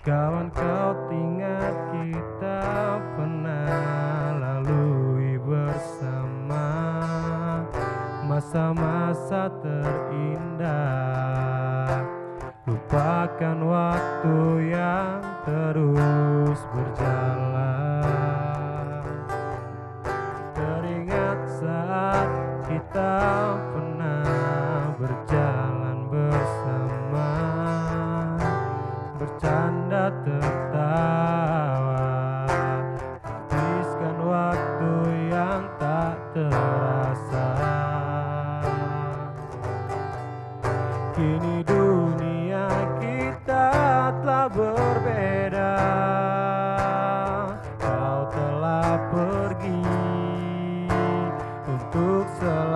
Kawan kau ingat kita pernah lalui bersama. Masa-masa terindah. Lupakan waktu yang kita pernah berjalan bersama Bercanda tertawa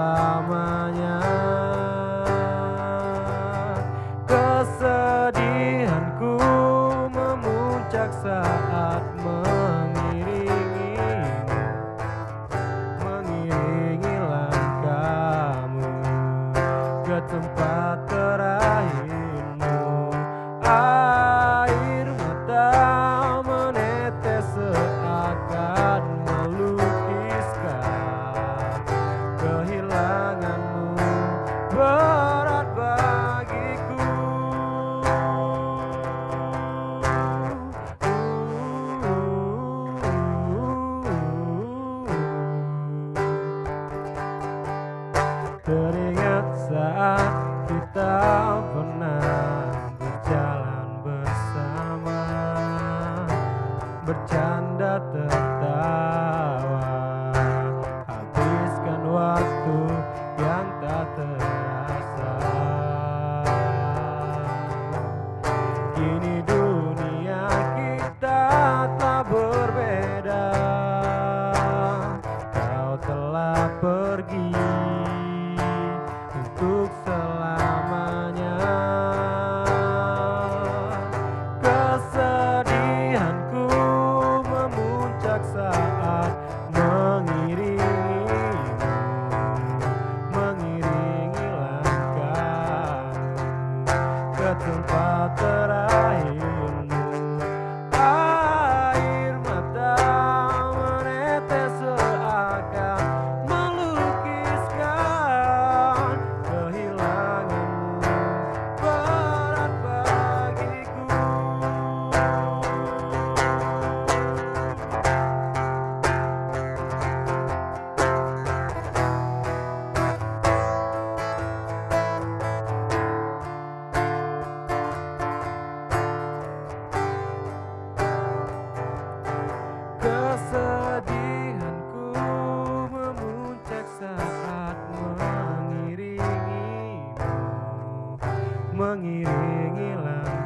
selamanya. Kesedihanku memuncak saat mengiringimu Mengiringi langkahmu ke tempat Teringat saat kita pernah berjalan bersama. Bercanda tertawa Habiskan waktu yang tak terasa mengiringi langit.